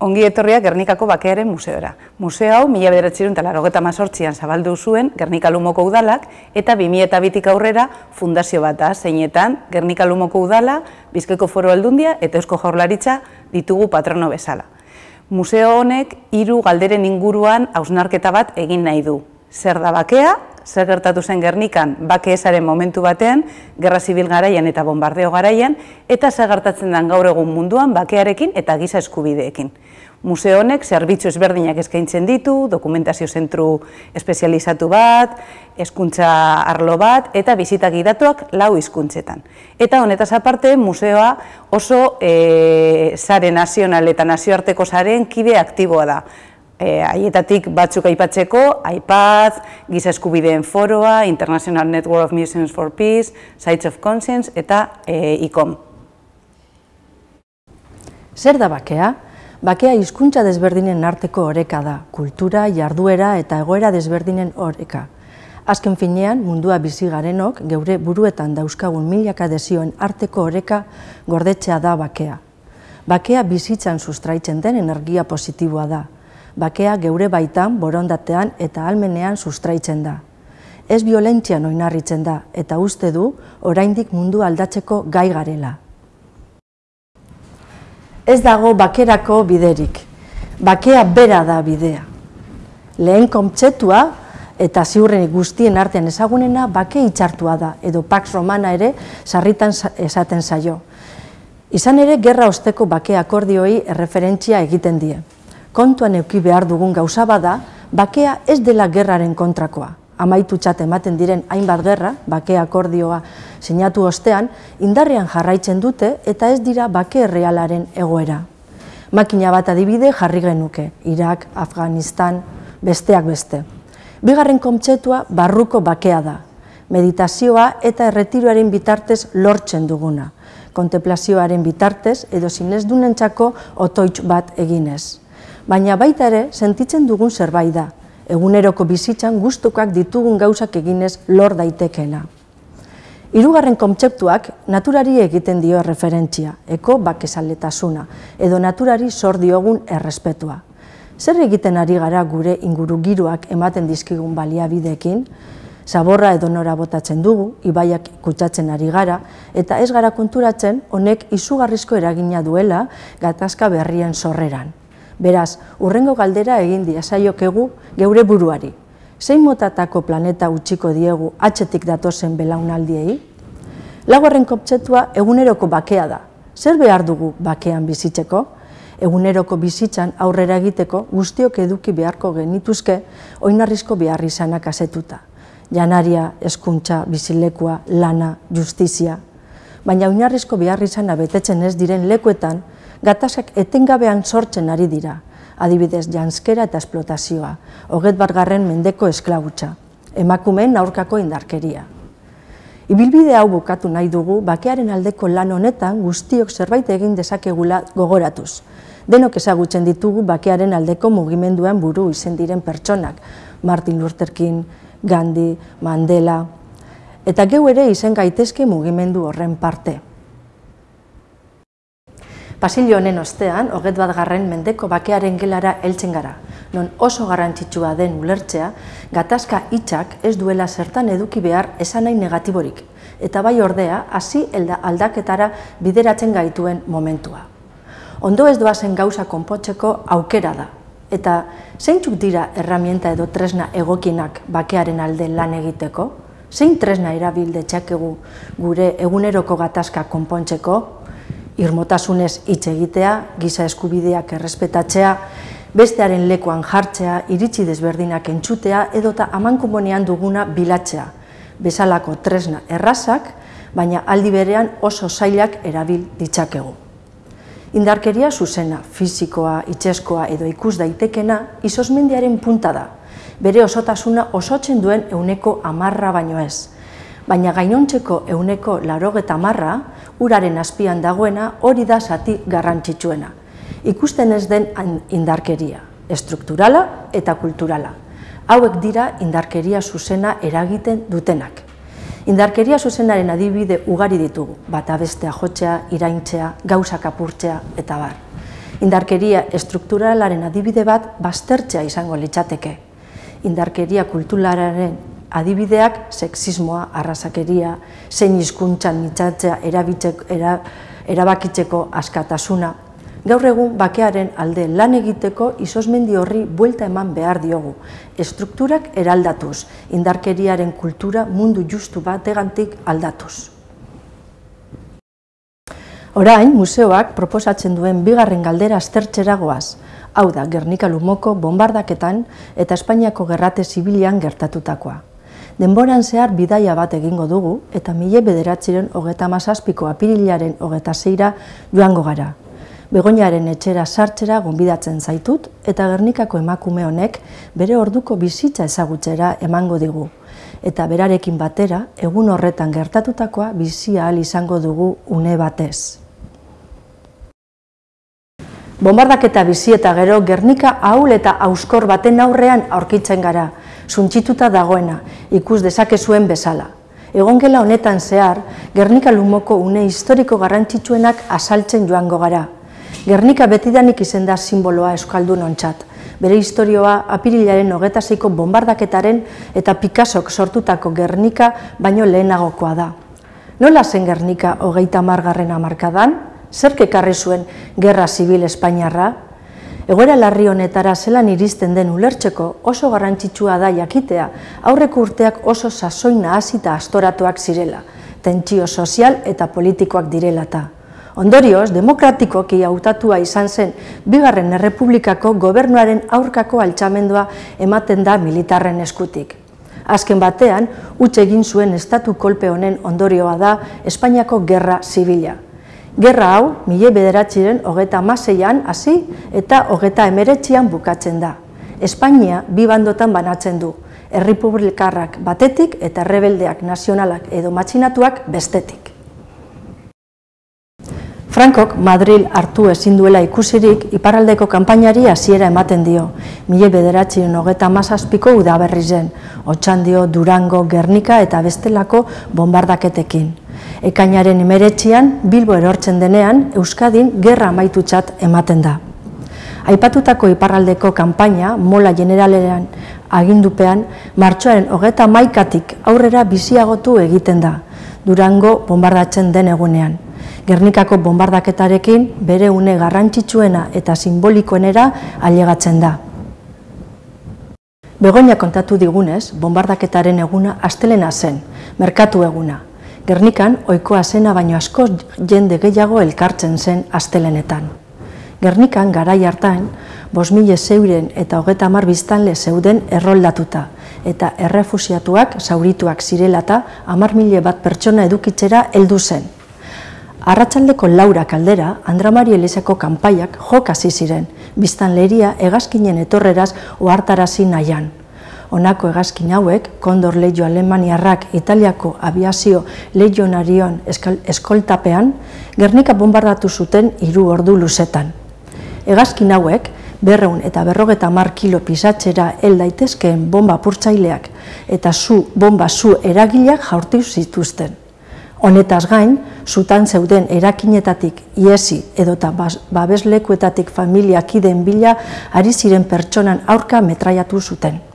Ongi etorriak Gernikako Bakearen Museora. Museo hau mila bederatzerun eta mazortzian zabaldu zuen Gernika Lumoko Udalak eta 2002 aurrera fundazio bat da, zeinetan Gernika Udala, Bizkaiko Foro Aldundia eta Eusko Jaurlaritza ditugu patrono bezala. Museo honek hiru galderen inguruan hausnarketa bat egin nahi du. Zer da bakea, zer gertatu zen Gernikan bake esaren momentu batean, gerra zibil garaian eta bombardeo garaian, eta zer gertatzen den gaur egun munduan bakearekin eta giza eskubideekin. Museo honek zerbitzu ezberdinak eskaintzen ditu, dokumentazio zentru espezializatu bat, hezkuntza arlo bat eta bizita gidatuak lau hizkuntzetan. Eta honetaz aparte, museoa oso e, sare nazional eta nazioarteko saren kide aktiboa da. E, haietatik batzuk aipatzeko, iPad, Giza Eskubideen Foroa, International Network of Museums for Peace, Sites of Conscience eta e, ICOM. Zer da bakea? Bakea hizkuntza desberdinen arteko oreka da, kultura, jarduera eta egoera desberdinen oreka. Azken finean, mundua bizi garenok, geure buruetan dauzkagun milaka desioen arteko oreka gordetzea da bakea. Bakea bizitzan sustraitzen den energia positiboa da. Bakea geure baitan, borondatean eta almenean sustraitzen da. Ez violentzian oinarritzen da eta uste du oraindik mundu aldatzeko gai garela ez dago bakerako biderik. Bakea bera da bidea. Lehen kontzeptua eta ziurren guztien artean ezagunena bake itxartua da, edo Pax Romana ere sarritan esaten zaio. Izan ere, gerra osteko bake akordioi erreferentzia egiten die. Kontuan euki behar dugun gauza bada, bakea ez dela gerraren kontrakoa amaitu txat ematen diren hainbat gerra, bake akordioa sinatu ostean, indarrean jarraitzen dute eta ez dira bake realaren egoera. Makina bat adibide jarri genuke, Irak, Afganistan, besteak beste. Bigarren kontzeptua barruko bakea da, meditazioa eta erretiroaren bitartez lortzen duguna, kontemplazioaren bitartez edo zinez otoitz bat eginez. Baina baita ere, sentitzen dugun zerbait da, eguneroko bizitzan gustukoak ditugun gauzak eginez lor daitekena. Hirugarren kontzeptuak naturari egiten dio referentzia, eko bakezaletasuna, edo naturari zor diogun errespetua. Zer egiten ari gara gure inguru giroak ematen dizkigun baliabideekin, zaborra edo nora botatzen dugu, ibaiak kutsatzen ari gara, eta ez gara konturatzen honek izugarrizko eragina duela gatazka berrien sorreran. Beraz, urrengo galdera egin diazaiokegu geure buruari. Zein motatako planeta utziko diegu atxetik datozen belaunaldiei? Laguarren koptzetua eguneroko bakea da. Zer behar dugu bakean bizitzeko? Eguneroko bizitzan aurrera egiteko guztiok eduki beharko genituzke oinarrizko behar izanak asetuta. Janaria, eskuntza, bizilekua, lana, justizia. Baina oinarrizko behar izana betetzen ez diren lekuetan, gatazak etengabean sortzen ari dira, adibidez janskera eta esplotazioa, hoget bargarren mendeko esklabutza, emakumeen aurkako indarkeria. Ibilbide hau bukatu nahi dugu, bakearen aldeko lan honetan guztiok zerbait egin dezakegula gogoratuz. Denok ezagutzen ditugu bakearen aldeko mugimenduan buru izen diren pertsonak, Martin Luther King, Gandhi, Mandela, eta geu ere izen gaitezke mugimendu horren parte. Pasilio honen ostean, hoget bat garren mendeko bakearen gelara heltzen gara, non oso garrantzitsua den ulertzea, gatazka hitzak ez duela zertan eduki behar esan nahi negatiborik, eta bai ordea, hasi aldaketara bideratzen gaituen momentua. Ondo ez doazen gauza konpotzeko aukera da, eta zeintzuk dira erramienta edo tresna egokinak bakearen alde lan egiteko? Zein tresna erabilde txakegu gure eguneroko gatazka konpontzeko, irmotasunez hitz egitea, giza eskubideak errespetatzea, bestearen lekuan jartzea, iritsi desberdinak entzutea edota amankumonean duguna bilatzea, bezalako tresna errazak, baina aldi berean oso zailak erabil ditzakegu. Indarkeria zuzena, fisikoa, itxeskoa edo ikus daitekena izosmendiaren punta da, bere osotasuna osotzen duen euneko amarra baino ez, baina gainontzeko euneko larogeta marra, uraren azpian dagoena hori da zati garrantzitsuena. Ikusten ez den indarkeria, estrukturala eta kulturala. Hauek dira indarkeria zuzena eragiten dutenak. Indarkeria zuzenaren adibide ugari ditugu, bata bestea jotzea, iraintzea, gauzak apurtzea eta bar. Indarkeria estrukturalaren adibide bat baztertzea izango litzateke. Indarkeria kulturalaren adibideak sexismoa, arrasakeria, zein hizkuntzan mitzatzea erabakitzeko askatasuna, Gaur egun bakearen alde lan egiteko izosmendi horri buelta eman behar diogu. Estrukturak eraldatuz, indarkeriaren kultura mundu justu bategantik aldatuz. Orain, museoak proposatzen duen bigarren galdera aztertzera goaz. Hau da, Gernika Lumoko bombardaketan eta Espainiako gerrate zibilian gertatutakoa. Denboran zehar bidaia bat egingo dugu eta mile bederatziren hogeta mazazpiko apirilaren hogeta zeira joango gara. Begoñaren etxera sartzera gonbidatzen zaitut eta Gernikako emakume honek bere orduko bizitza ezagutzera emango digu. Eta berarekin batera, egun horretan gertatutakoa bizia ahal izango dugu une batez. Bombardak eta bizi eta gero Gernika ahul eta auskor baten aurrean aurkitzen gara, suntxituta dagoena, ikus dezake zuen bezala. Egongela honetan zehar, Gernika lumoko une historiko garrantzitsuenak asaltzen joango gara, Gernika betidanik izen da simboloa euskaldun ontzat. Bere historioa apirilaren hogeta zeiko bombardaketaren eta Picassok sortutako Gernika baino lehenagokoa da. Nola zen Gernika hogeita margarren amarkadan? Zerk ekarri zuen Gerra Zibil Espainiarra? Egoera larri honetara zelan iristen den ulertzeko oso garrantzitsua da jakitea aurreko urteak oso sasoina hasita astoratuak zirela, tentsio sozial eta politikoak direlata. Ondorioz, demokratikoki hautatua izan zen Bigarren Errepublikako gobernuaren aurkako altxamendua ematen da militarren eskutik. Azken batean, utxe egin zuen estatu kolpe honen ondorioa da Espainiako Gerra Zibila. Gerra hau, mile bederatxiren hogeta maseian hasi eta hogeta emeretxian bukatzen da. Espainia bi bandotan banatzen du, errepublikarrak batetik eta rebeldeak nazionalak edo matxinatuak bestetik. Frankok Madril hartu ezin duela ikusirik iparraldeko kanpainari hasiera ematen dio. Mile bederatzen hogeta mazazpiko udaberri zen, Otxandio, Durango, Gernika eta bestelako bombardaketekin. Ekainaren emeretxian, Bilbo erortzen denean, Euskadin gerra amaitutzat ematen da. Aipatutako iparraldeko kanpaina, mola generalean agindupean, martxoaren hogeta maikatik aurrera biziagotu egiten da, Durango bombardatzen den egunean. Gernikako bombardaketarekin bere une garrantzitsuena eta simbolikoenera ailegatzen da. Begoña kontatu digunez, bombardaketaren eguna astelena zen, merkatu eguna. Gernikan, oikoa zena baino asko jende gehiago elkartzen zen astelenetan. Gernikan, garai hartan, bos mile zeuren eta hogeta mar biztanle zeuden erroldatuta, eta errefusiatuak, zaurituak zirelata, amar mile bat pertsona edukitzera heldu zen. Arratxaldeko Laura kaldera, Andramari Elizako kanpaiak jok hasi ziren, biztan leheria egazkinen etorreraz ohartarazi nahian. Honako egazkin hauek, Kondor Leio Alemaniarrak Italiako aviazio leionarion eskoltapean, Gernika bombardatu zuten hiru ordu luzetan. Egazkin hauek, berreun eta berrogeta mar kilo pisatzera hel daitezkeen bomba purtzaileak eta zu bomba zu eragileak jaurtiu zituzten. Honetaz gain, zutan zeuden erakinetatik iesi edota babeslekuetatik familiak iden bila ari ziren pertsonan aurka metraiatu zuten.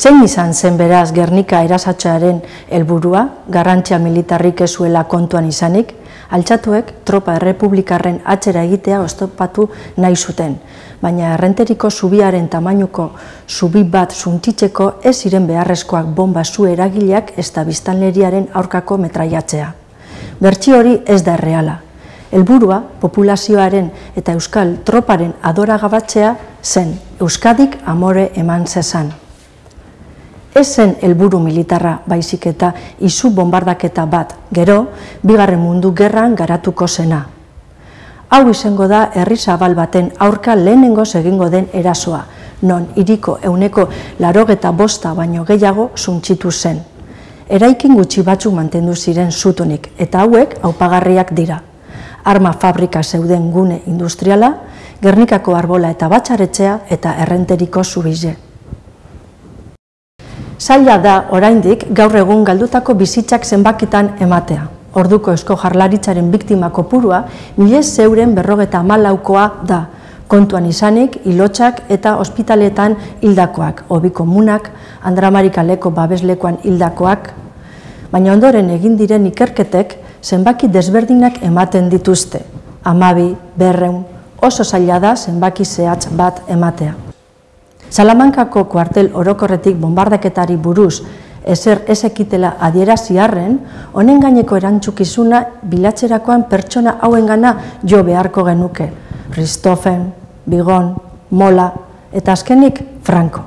Zein izan zen beraz Gernika erasatxearen helburua, garrantzia militarrik ezuela kontuan izanik, altxatuek tropa errepublikarren atxera egitea oztopatu nahi zuten, baina errenteriko zubiaren tamainuko zubi bat zuntitzeko ez ziren beharrezkoak bomba zu eragileak ez da biztanleriaren aurkako metraiatzea. Bertsi hori ez da erreala. Helburua populazioaren eta euskal troparen adoragabatzea zen Euskadik amore eman zezan. Ez zen helburu militarra baizik eta izu bombardaketa bat, gero, bigarren mundu gerran garatuko zena. Hau izango da herri zabal baten aurka lehenengo egingo den erasoa, non iriko euneko larogeta bosta baino gehiago zuntxitu zen. Eraikin gutxi batzuk mantendu ziren zutunik, eta hauek aupagarriak dira. Arma fabrika zeuden gune industriala, Gernikako arbola eta batxaretzea eta errenteriko zubize. Zaila da oraindik gaur egun galdutako bizitzak zenbakitan ematea. Orduko esko jarlaritzaren biktima kopurua, milez zeuren berrogeta amalaukoa da, kontuan izanik, ilotxak eta ospitaletan hildakoak, hobi komunak, Andramarikaleko babeslekoan hildakoak, baina ondoren egin diren ikerketek zenbaki desberdinak ematen dituzte, amabi, berreun, oso zaila da zenbaki zehatz bat ematea. Salamankako kuartel orokorretik bombardaketari buruz ezer ezekitela adieraziarren, honen gaineko erantzukizuna bilatzerakoan pertsona hauen jo beharko genuke. Ristofen, Bigon, Mola eta azkenik Franco.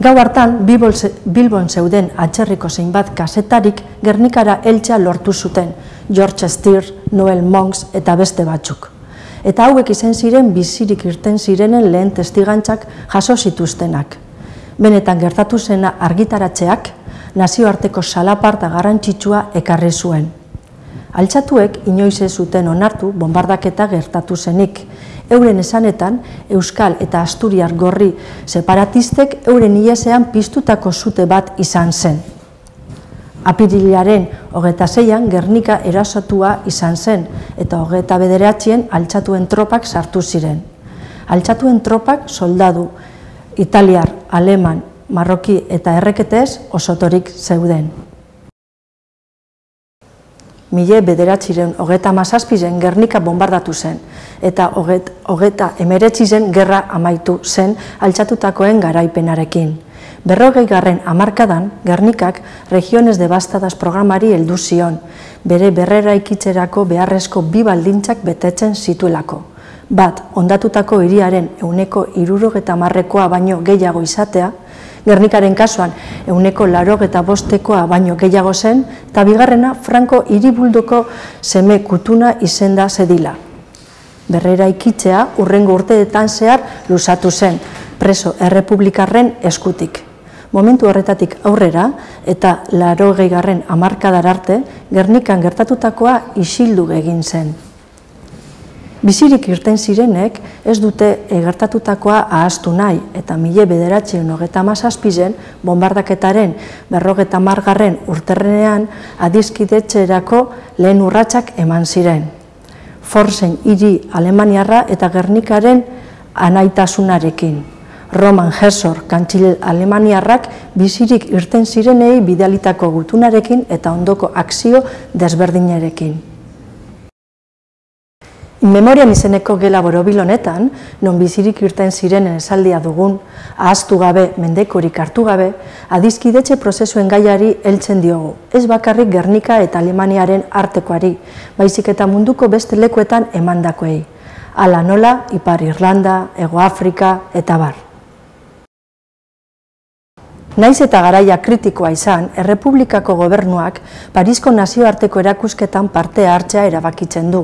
Gau hartan, Bilbon zeuden atxerriko zeinbat kasetarik Gernikara eltsa lortu zuten, George Stier, Noel Monks eta beste batzuk. Eta hauek izen ziren bizirik irten zirenen lehen testigantzak jaso zituztenak. Benetan gertatu zena argitaratzeak nazioarteko salaparta garrantzitsua ekarri zuen. Altxatuek inoiz ez zuten onartu bombardaketa gertatu zenik, euren esanetan Euskal eta Asturiar gorri separatistek euren iesean piztutako zute bat izan zen. Apirilaren hogeta zeian Gernika erasotua izan zen eta hogeta bederatxien altxatuen tropak sartu ziren. Altxatuen tropak soldadu, italiar, aleman, marroki eta erreketez osotorik zeuden mile bederatziren hogeta mazazpizen Gernika bombardatu zen, eta hogeta emeretzi zen gerra amaitu zen altxatutakoen garaipenarekin. Berrogei garren amarkadan, Gernikak regiones devastadas programari heldu zion, bere berrera ikitzerako beharrezko bi baldintzak betetzen zituelako. Bat, ondatutako hiriaren euneko irurogeta marrekoa baino gehiago izatea, Gernikaren kasuan, euneko laro eta bostekoa baino gehiago zen, eta bigarrena Franco iribuldoko seme kutuna izenda zedila. Berrera ikitzea urrengo urteetan zehar lusatu zen, preso errepublikarren eskutik. Momentu horretatik aurrera eta laro gehigarren amarkadar arte, Gernikan gertatutakoa isildu egin zen. Bizirik irten zirenek ez dute egertatutakoa ahaztu nahi eta mile bederatzen hogeta mazazpizen bombardaketaren berrogeta margarren urterrenean adizkidetxerako lehen urratsak eman ziren. Forzen hiri Alemaniarra eta Gernikaren anaitasunarekin. Roman Herzog kantxile Alemaniarrak bizirik irten zirenei bidalitako gutunarekin eta ondoko akzio desberdinarekin. Memorian izeneko gela borobil honetan, non bizirik irten zirenen esaldia dugun, ahaztu gabe, mendekorik hartu gabe, adizkidetxe prozesuen gaiari heltzen diogu. Ez bakarrik Gernika eta Alemaniaren artekoari, baizik eta munduko beste lekuetan emandakoei. Ala nola, Ipar Irlanda, Ego Afrika eta bar. Naiz eta garaia kritikoa izan, Errepublikako gobernuak Parisko nazioarteko erakusketan parte hartzea erabakitzen du.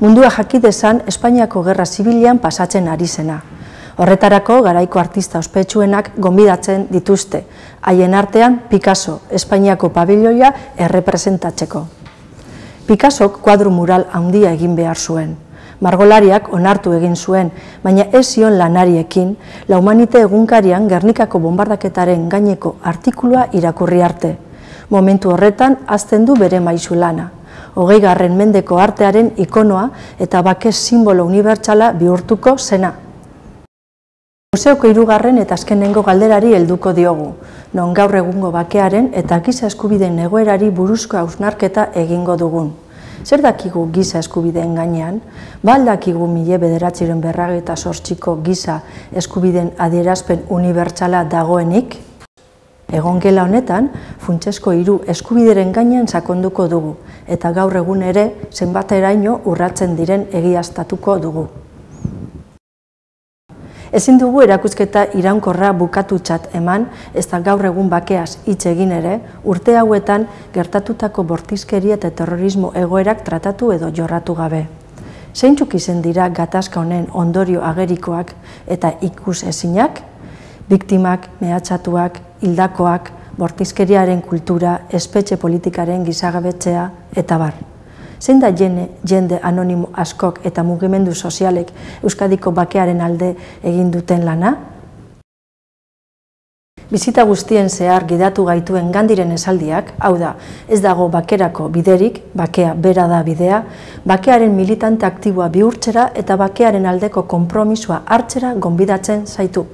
Mundua jakidezan Espainiako Gerra Zibilian pasatzen ari zena. Horretarako garaiko artista ospetsuenak gonbidatzen dituzte, haien artean Picasso, Espainiako pabiloia errepresentatzeko. Picassok kuadru mural handia egin behar zuen margolariak onartu egin zuen, baina ez zion lanariekin, la humanite egunkarian Gernikako bombardaketaren gaineko artikulua irakurri arte. Momentu horretan, azten du bere maizu lana. Hogei garren mendeko artearen ikonoa eta bakez simbolo unibertsala bihurtuko zena. Museoko irugarren eta azkenengo galderari helduko diogu, non gaur egungo bakearen eta giza eskubideen egoerari buruzko hausnarketa egingo dugun. Zer dakigu giza eskubideen gainean? Bal dakigu mile bederatziren berrage eta sortxiko giza eskubideen adierazpen unibertsala dagoenik? Egon gela honetan, funtsesko hiru eskubideren gainean sakonduko dugu, eta gaur egun ere zenbateraino urratzen diren egiaztatuko dugu. Ezin dugu erakusketa iraunkorra bukatutzat eman, ez da gaur egun bakeaz hitz egin ere, urte hauetan gertatutako bortizkeria eta terrorismo egoerak tratatu edo jorratu gabe. Zeintzuk izen dira gatazka honen ondorio agerikoak eta ikus ezinak? Biktimak, mehatxatuak, hildakoak, bortizkeriaren kultura, espetxe politikaren gizagabetzea eta bar zein da jende, jende anonimo askok eta mugimendu sozialek Euskadiko bakearen alde egin duten lana? Bizita guztien zehar gidatu gaituen gandiren esaldiak, hau da, ez dago bakerako biderik, bakea bera da bidea, bakearen militante aktiboa bihurtzera eta bakearen aldeko konpromisoa hartzera gonbidatzen zaitu.